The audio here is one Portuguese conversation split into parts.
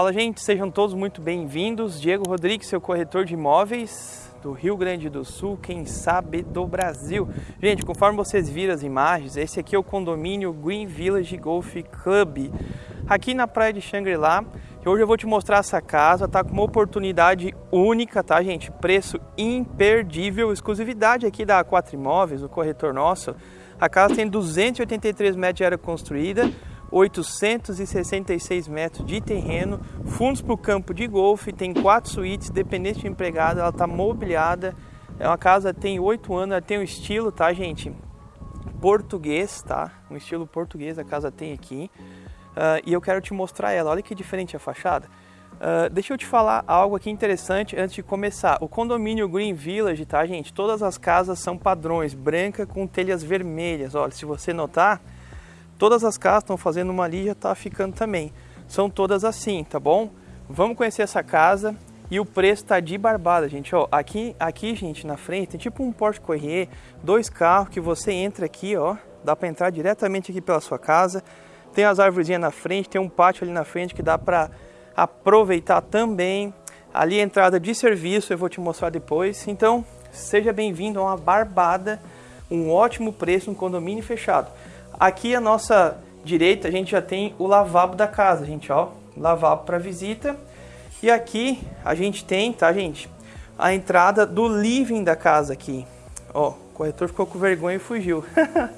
Fala gente, sejam todos muito bem-vindos. Diego Rodrigues, seu corretor de imóveis do Rio Grande do Sul, quem sabe do Brasil. Gente, conforme vocês viram as imagens, esse aqui é o condomínio Green Village Golf Club, aqui na praia de Xangri-Lá. Hoje eu vou te mostrar essa casa, tá com uma oportunidade única, tá gente? Preço imperdível, exclusividade aqui da A4 Imóveis, o corretor nosso. A casa tem 283 metros de área construída, 866 metros de terreno, fundos para o campo de golfe, tem quatro suítes, dependente de empregado, ela está mobiliada. É uma casa tem oito anos, ela tem um estilo, tá, gente? Português, tá? Um estilo português a casa tem aqui. Uh, e eu quero te mostrar ela. Olha que diferente a fachada. Uh, deixa eu te falar algo aqui interessante antes de começar. O condomínio Green Village, tá, gente? Todas as casas são padrões, branca com telhas vermelhas. Olha, se você notar, Todas as casas estão fazendo uma ali já está ficando também. São todas assim, tá bom? Vamos conhecer essa casa e o preço está de barbada, gente. Ó, aqui, aqui, gente, na frente tem tipo um Porsche Corrier, dois carros que você entra aqui, ó. Dá para entrar diretamente aqui pela sua casa. Tem as árvores na frente, tem um pátio ali na frente que dá para aproveitar também. Ali a entrada de serviço, eu vou te mostrar depois. Então, seja bem-vindo a uma barbada, um ótimo preço, um condomínio fechado. Aqui à nossa direita a gente já tem o lavabo da casa, gente, ó, lavabo para visita. E aqui a gente tem, tá, gente, a entrada do living da casa aqui. Ó, o corretor ficou com vergonha e fugiu.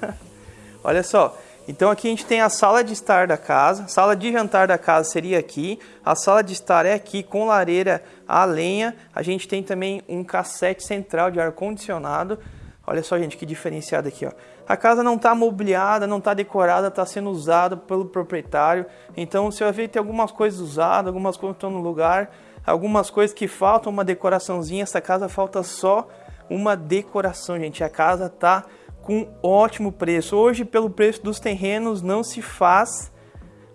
Olha só. Então aqui a gente tem a sala de estar da casa, sala de jantar da casa seria aqui, a sala de estar é aqui com lareira a lenha, a gente tem também um cassete central de ar condicionado, Olha só, gente, que diferenciado aqui, ó. A casa não está mobiliada, não está decorada, está sendo usada pelo proprietário. Então você vai ver que tem algumas coisas usadas, algumas coisas estão no lugar, algumas coisas que faltam uma decoraçãozinha. Essa casa falta só uma decoração, gente. A casa tá com ótimo preço. Hoje, pelo preço dos terrenos, não se faz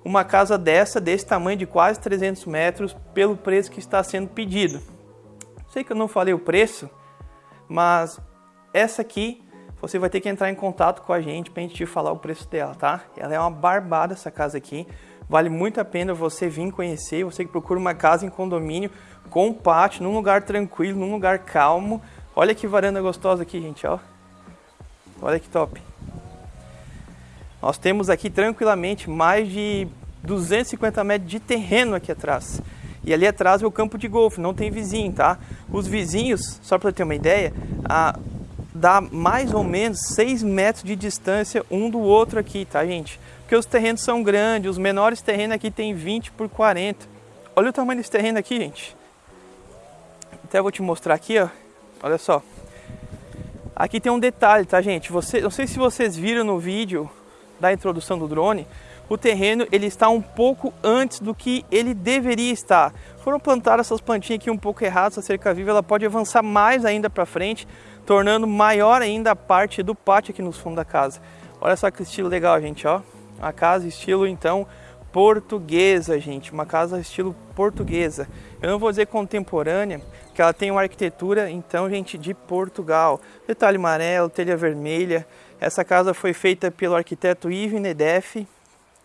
uma casa dessa, desse tamanho de quase 300 metros, pelo preço que está sendo pedido. Sei que eu não falei o preço, mas essa aqui, você vai ter que entrar em contato com a gente para a gente te falar o preço dela, tá? Ela é uma barbada essa casa aqui. Vale muito a pena você vir conhecer, você que procura uma casa em condomínio com pátio, num lugar tranquilo, num lugar calmo. Olha que varanda gostosa aqui, gente, ó. Olha que top. Nós temos aqui tranquilamente mais de 250 metros de terreno aqui atrás. E ali atrás é o campo de golfe, não tem vizinho, tá? Os vizinhos, só para ter uma ideia, a, dá mais ou menos 6 metros de distância um do outro aqui, tá gente? Porque os terrenos são grandes, os menores terrenos aqui tem 20 por 40. Olha o tamanho desse terreno aqui, gente. Até vou te mostrar aqui, ó. Olha só. Aqui tem um detalhe, tá gente? Você, não sei se vocês viram no vídeo da introdução do drone, o terreno ele está um pouco antes do que ele deveria estar. Foram plantadas essas plantinhas aqui um pouco erradas, a cerca viva ela pode avançar mais ainda para frente, tornando maior ainda a parte do pátio aqui no fundo da casa. Olha só que estilo legal, gente, ó. A casa estilo, então, portuguesa, gente. Uma casa estilo portuguesa. Eu não vou dizer contemporânea, que ela tem uma arquitetura, então, gente, de Portugal. Detalhe amarelo, telha vermelha. Essa casa foi feita pelo arquiteto Yves Nedef.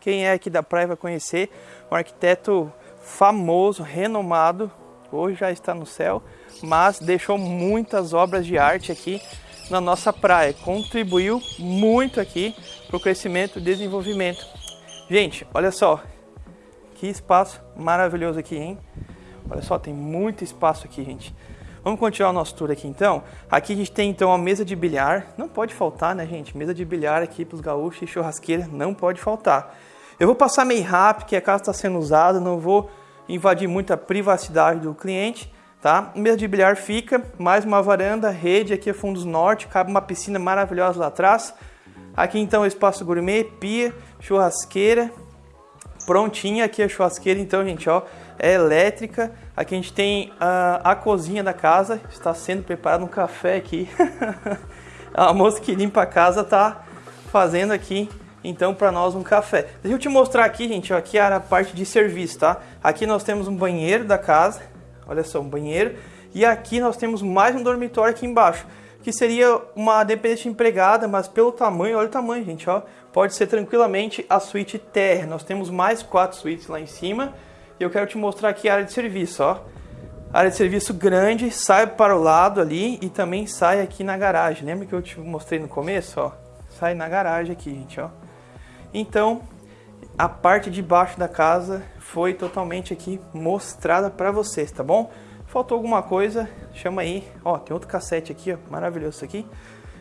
Quem é aqui da praia vai conhecer. Um arquiteto famoso, renomado. Hoje já está no céu mas deixou muitas obras de arte aqui na nossa praia. Contribuiu muito aqui para o crescimento e desenvolvimento. Gente, olha só, que espaço maravilhoso aqui, hein? Olha só, tem muito espaço aqui, gente. Vamos continuar o nosso tour aqui então. Aqui a gente tem então a mesa de bilhar. Não pode faltar, né, gente? Mesa de bilhar aqui para os gaúchos e churrasqueira não pode faltar. Eu vou passar meio rápido, que a casa está sendo usada, não vou invadir muita privacidade do cliente tá? Mesa de bilhar fica, mais uma varanda, rede aqui é fundos norte, cabe uma piscina maravilhosa lá atrás. Aqui então espaço gourmet, pia, churrasqueira, prontinha aqui a churrasqueira então, gente, ó, é elétrica. Aqui a gente tem a, a cozinha da casa, está sendo preparado um café aqui. a moça que limpa a casa tá fazendo aqui então para nós um café. Deixa eu te mostrar aqui, gente, ó, aqui era a parte de serviço, tá? Aqui nós temos um banheiro da casa, Olha só, um banheiro. E aqui nós temos mais um dormitório aqui embaixo, que seria uma dependente empregada, mas pelo tamanho, olha o tamanho, gente, ó. Pode ser tranquilamente a suíte terra. Nós temos mais quatro suítes lá em cima. E eu quero te mostrar aqui a área de serviço, ó. Área de serviço grande, sai para o lado ali e também sai aqui na garagem. Lembra que eu te mostrei no começo, ó? Sai na garagem aqui, gente, ó. Então, a parte de baixo da casa foi totalmente aqui mostrada para vocês, tá bom? Faltou alguma coisa, chama aí. Ó, tem outro cassete aqui, ó, maravilhoso isso aqui.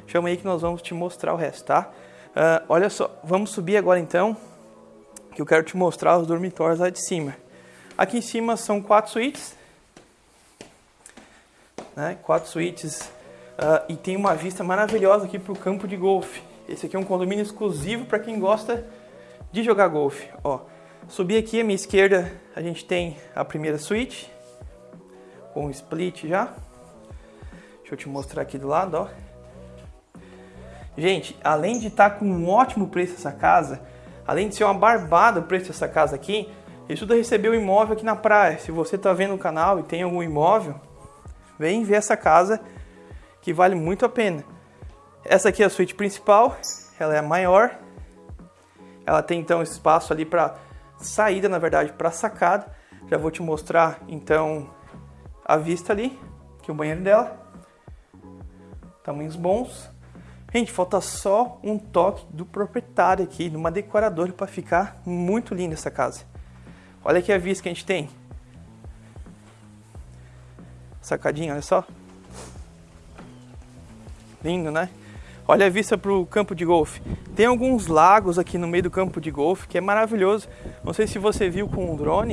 Chama aí que nós vamos te mostrar o resto, tá? Uh, olha só, vamos subir agora então, que eu quero te mostrar os dormitórios lá de cima. Aqui em cima são quatro suítes, né? Quatro suítes uh, e tem uma vista maravilhosa aqui para o campo de golfe. Esse aqui é um condomínio exclusivo para quem gosta de jogar golfe. Ó, subir aqui à minha esquerda a gente tem a primeira suíte com split já. Deixa eu te mostrar aqui do lado, ó. Gente, além de estar tá com um ótimo preço essa casa, além de ser uma barbada o preço dessa casa aqui, estuda receber o um imóvel aqui na praia. Se você está vendo o canal e tem algum imóvel, vem ver essa casa que vale muito a pena. Essa aqui é a suíte principal, ela é a maior. Ela tem então espaço ali para saída, na verdade, para sacada. Já vou te mostrar então a vista ali, que é o banheiro dela. Tamanhos bons. Gente, falta só um toque do proprietário aqui, de uma decoradora para ficar muito linda essa casa. Olha aqui a vista que a gente tem. Sacadinha, olha só. Lindo, né? Olha a vista para o campo de golfe. Tem alguns lagos aqui no meio do campo de golfe que é maravilhoso. Não sei se você viu com o drone.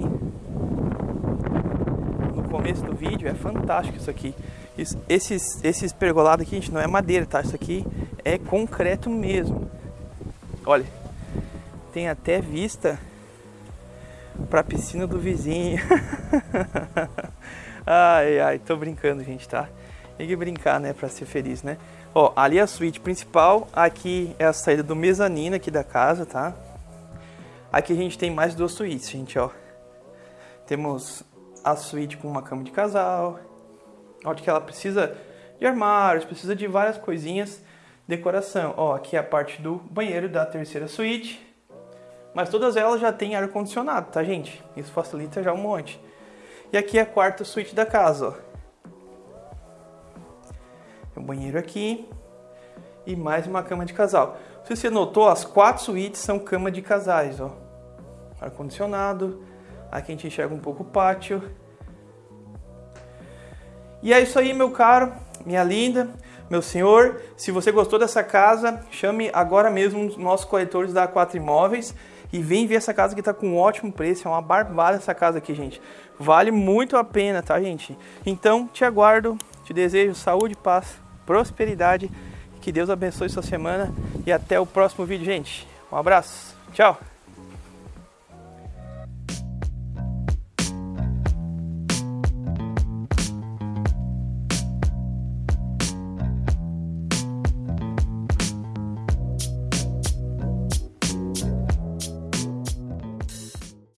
No começo do vídeo, é fantástico isso aqui. Esses, esses pergolados aqui, gente, não é madeira, tá? Isso aqui é concreto mesmo. Olha, tem até vista para a piscina do vizinho. ai, ai, tô brincando, gente, tá? Tem que brincar, né, para ser feliz, né? Ó, ali é a suíte principal, aqui é a saída do mezanino aqui da casa, tá? Aqui a gente tem mais duas suítes, gente, ó. Temos a suíte com uma cama de casal, Olha que ela precisa de armários, precisa de várias coisinhas, decoração. Ó, aqui é a parte do banheiro da terceira suíte. Mas todas elas já têm ar-condicionado, tá, gente? Isso facilita já um monte. E aqui é a quarta suíte da casa, ó. Um banheiro aqui e mais uma cama de casal. Se você notou, as quatro suítes são cama de casais, ó. Ar-condicionado. Aqui a gente enxerga um pouco o pátio. E é isso aí, meu caro, minha linda, meu senhor. Se você gostou dessa casa, chame agora mesmo os nossos corretores da A4 Imóveis e vem ver essa casa que está com um ótimo preço. É uma barbada essa casa aqui, gente. Vale muito a pena, tá, gente? Então, te aguardo, te desejo saúde, paz, prosperidade. Que Deus abençoe sua semana e até o próximo vídeo, gente. Um abraço. Tchau.